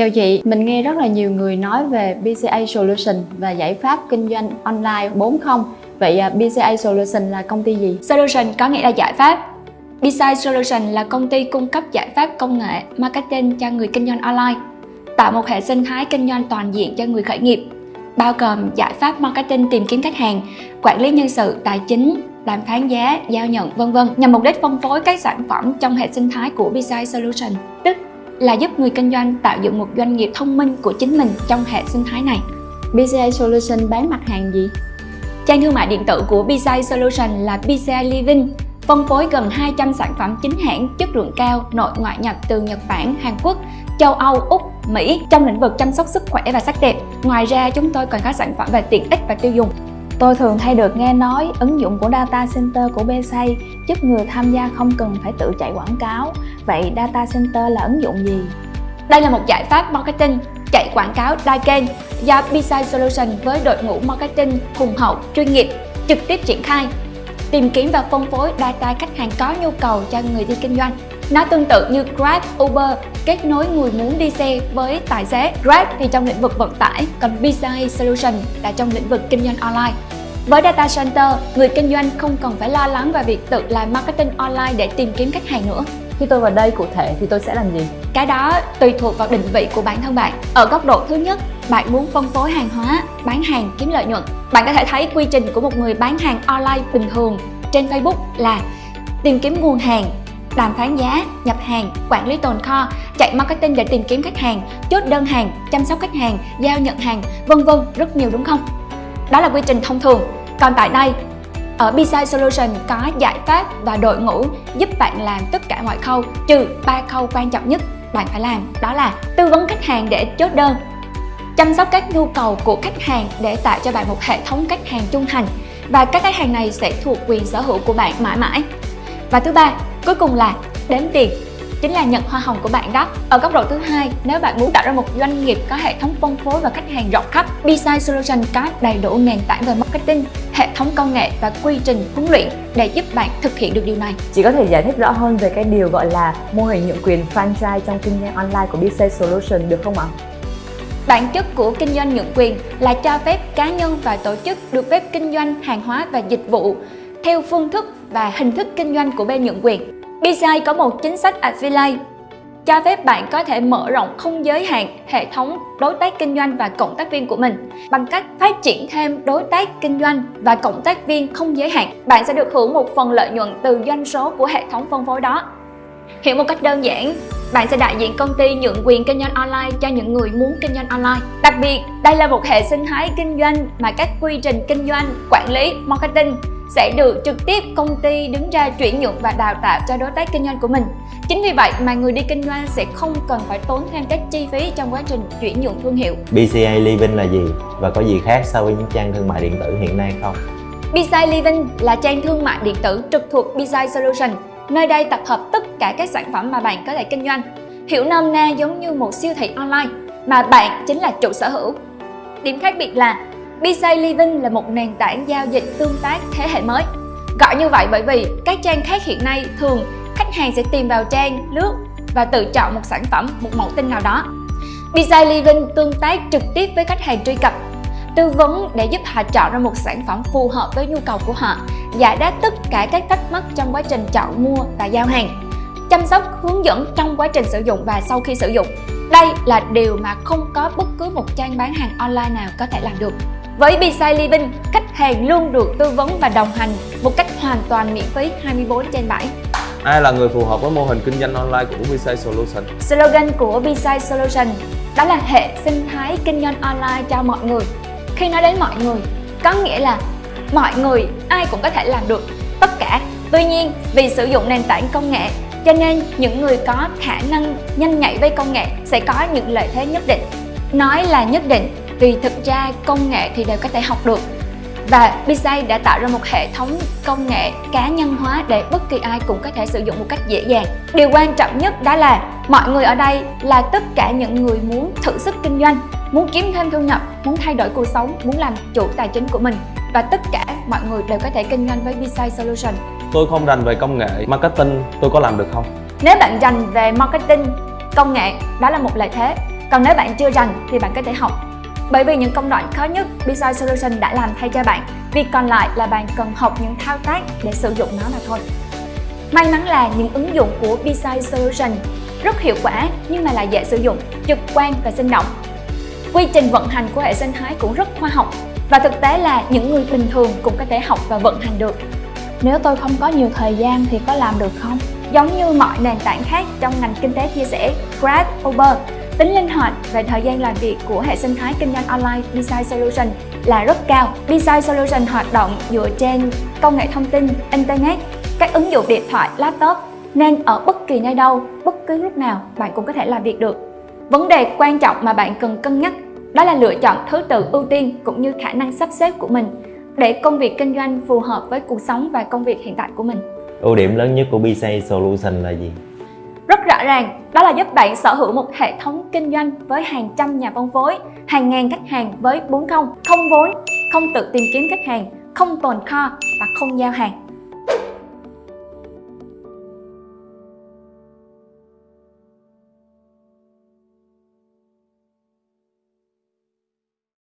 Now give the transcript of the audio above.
Chào chị, mình nghe rất là nhiều người nói về BCA Solution và giải pháp kinh doanh online 4.0 Vậy à, BCA Solution là công ty gì? Solution có nghĩa là giải pháp. BCA Solution là công ty cung cấp giải pháp công nghệ, marketing cho người kinh doanh online tạo một hệ sinh thái kinh doanh toàn diện cho người khởi nghiệp bao gồm giải pháp marketing tìm kiếm khách hàng, quản lý nhân sự, tài chính, đàm phán giá, giao nhận vân vân nhằm mục đích phân phối các sản phẩm trong hệ sinh thái của BCI Solution, tức là giúp người kinh doanh tạo dựng một doanh nghiệp thông minh của chính mình trong hệ sinh thái này. BCI Solution bán mặt hàng gì? Trang thương mại điện tử của BCI Solution là BCI Living, phân phối gần 200 sản phẩm chính hãng chất lượng cao nội ngoại nhập từ Nhật Bản, Hàn Quốc, châu Âu, Úc, Mỹ trong lĩnh vực chăm sóc sức khỏe và sắc đẹp. Ngoài ra, chúng tôi còn có sản phẩm về tiện ích và tiêu dùng. Tôi thường hay được nghe nói ứng dụng của Data Center của BSA giúp người tham gia không cần phải tự chạy quảng cáo. Vậy Data Center là ứng dụng gì? Đây là một giải pháp marketing chạy quảng cáo đa kênh do BSI Solution với đội ngũ marketing hùng hậu, chuyên nghiệp trực tiếp triển khai tìm kiếm và phân phối data khách hàng có nhu cầu cho người đi kinh doanh. Nó tương tự như Grab, Uber kết nối người muốn đi xe với tài xế. Grab thì trong lĩnh vực vận tải, còn bizai Solution là trong lĩnh vực kinh doanh online. Với Data Center, người kinh doanh không cần phải lo lắng về việc tự làm marketing online để tìm kiếm khách hàng nữa. Khi tôi vào đây cụ thể thì tôi sẽ làm gì? Cái đó tùy thuộc vào định vị của bản thân bạn. Ở góc độ thứ nhất, bạn muốn phân phối hàng hóa, bán hàng kiếm lợi nhuận. Bạn có thể thấy quy trình của một người bán hàng online bình thường trên Facebook là tìm kiếm nguồn hàng, đàm phán giá, nhập hàng, quản lý tồn kho, chạy marketing để tìm kiếm khách hàng, chốt đơn hàng, chăm sóc khách hàng, giao nhận hàng, vân vân rất nhiều đúng không? Đó là quy trình thông thường. Còn tại đây, ở BSI Solution có giải pháp và đội ngũ giúp bạn làm tất cả mọi khâu trừ ba khâu quan trọng nhất bạn phải làm đó là tư vấn khách hàng để chốt đơn chăm sóc các nhu cầu của khách hàng để tạo cho bạn một hệ thống khách hàng trung thành và các khách hàng này sẽ thuộc quyền sở hữu của bạn mãi mãi và thứ ba cuối cùng là đếm tiền chính là nhận hoa hồng của bạn đó. Ở góc độ thứ hai, nếu bạn muốn tạo ra một doanh nghiệp có hệ thống phân phối và khách hàng rộng khắp, B-Side Solution có đầy đủ nền tảng về marketing, hệ thống công nghệ và quy trình huấn luyện để giúp bạn thực hiện được điều này. Chị có thể giải thích rõ hơn về cái điều gọi là mô hình nhượng quyền franchise trong kinh doanh online của B-Side Solution được không ạ? Bản chất của kinh doanh nhượng quyền là cho phép cá nhân và tổ chức được phép kinh doanh hàng hóa và dịch vụ theo phương thức và hình thức kinh doanh của bên nhượng quyền. BCI có một chính sách affiliate cho phép bạn có thể mở rộng không giới hạn hệ thống đối tác kinh doanh và cộng tác viên của mình bằng cách phát triển thêm đối tác kinh doanh và cộng tác viên không giới hạn. Bạn sẽ được hưởng một phần lợi nhuận từ doanh số của hệ thống phân phối đó. Hiểu một cách đơn giản, bạn sẽ đại diện công ty nhượng quyền kinh doanh online cho những người muốn kinh doanh online. Đặc biệt, đây là một hệ sinh thái kinh doanh mà các quy trình kinh doanh, quản lý, marketing sẽ được trực tiếp công ty đứng ra chuyển nhượng và đào tạo cho đối tác kinh doanh của mình. Chính vì vậy mà người đi kinh doanh sẽ không cần phải tốn thêm các chi phí trong quá trình chuyển nhượng thương hiệu. BCA Living là gì và có gì khác so với những trang thương mại điện tử hiện nay không? BCI Living là trang thương mại điện tử trực thuộc BCI Solution. Nơi đây tập hợp tất cả các sản phẩm mà bạn có thể kinh doanh. Hiểu nôm na giống như một siêu thị online mà bạn chính là chủ sở hữu. Điểm khác biệt là BSA Living là một nền tảng giao dịch tương tác thế hệ mới. Gọi như vậy bởi vì các trang khác hiện nay thường khách hàng sẽ tìm vào trang, lướt và tự chọn một sản phẩm, một mẫu tin nào đó. BSA Living tương tác trực tiếp với khách hàng truy cập, tư vấn để giúp họ chọn ra một sản phẩm phù hợp với nhu cầu của họ, giải đáp tất cả các thắc mắc trong quá trình chọn mua và giao hàng, chăm sóc hướng dẫn trong quá trình sử dụng và sau khi sử dụng. Đây là điều mà không có bất cứ một trang bán hàng online nào có thể làm được. Với Beside Living, khách hàng luôn được tư vấn và đồng hành một cách hoàn toàn miễn phí 24 trên 7. Ai là người phù hợp với mô hình kinh doanh online của Beside Solution? Slogan của Beside Solution đó là hệ sinh thái kinh doanh online cho mọi người. Khi nói đến mọi người, có nghĩa là mọi người ai cũng có thể làm được tất cả. Tuy nhiên, vì sử dụng nền tảng công nghệ cho nên những người có khả năng nhanh nhạy với công nghệ sẽ có những lợi thế nhất định. Nói là nhất định vì thực ra công nghệ thì đều có thể học được và BSA đã tạo ra một hệ thống công nghệ cá nhân hóa để bất kỳ ai cũng có thể sử dụng một cách dễ dàng. Điều quan trọng nhất đó là mọi người ở đây là tất cả những người muốn thử sức kinh doanh, muốn kiếm thêm thu nhập, muốn thay đổi cuộc sống, muốn làm chủ tài chính của mình và tất cả mọi người đều có thể kinh doanh với BSA Solution. Tôi không rành về công nghệ, marketing, tôi có làm được không? Nếu bạn rành về marketing, công nghệ, đó là một lợi thế Còn nếu bạn chưa rành thì bạn có thể học bởi vì những công đoạn khó nhất Design Solution đã làm thay cho bạn. Việc còn lại là bạn cần học những thao tác để sử dụng nó mà thôi. May mắn là những ứng dụng của Design Solution rất hiệu quả nhưng mà lại dễ sử dụng, trực quan và sinh động. Quy trình vận hành của hệ sinh thái cũng rất khoa học và thực tế là những người bình thường cũng có thể học và vận hành được. Nếu tôi không có nhiều thời gian thì có làm được không? Giống như mọi nền tảng khác trong ngành kinh tế chia sẻ Grab, Uber, tính linh hoạt về thời gian làm việc của hệ sinh thái kinh doanh online Design Solution là rất cao. Design Solution hoạt động dựa trên công nghệ thông tin, Internet, các ứng dụng điện thoại, laptop nên ở bất kỳ nơi đâu, bất cứ lúc nào bạn cũng có thể làm việc được. Vấn đề quan trọng mà bạn cần cân nhắc đó là lựa chọn thứ tự ưu tiên cũng như khả năng sắp xếp của mình để công việc kinh doanh phù hợp với cuộc sống và công việc hiện tại của mình. ưu điểm lớn nhất của BSA Solution là gì rất rõ ràng, đó là giúp bạn sở hữu một hệ thống kinh doanh với hàng trăm nhà phân phối, hàng ngàn khách hàng với 4 không, không vốn, không tự tìm kiếm khách hàng, không tồn kho và không giao hàng.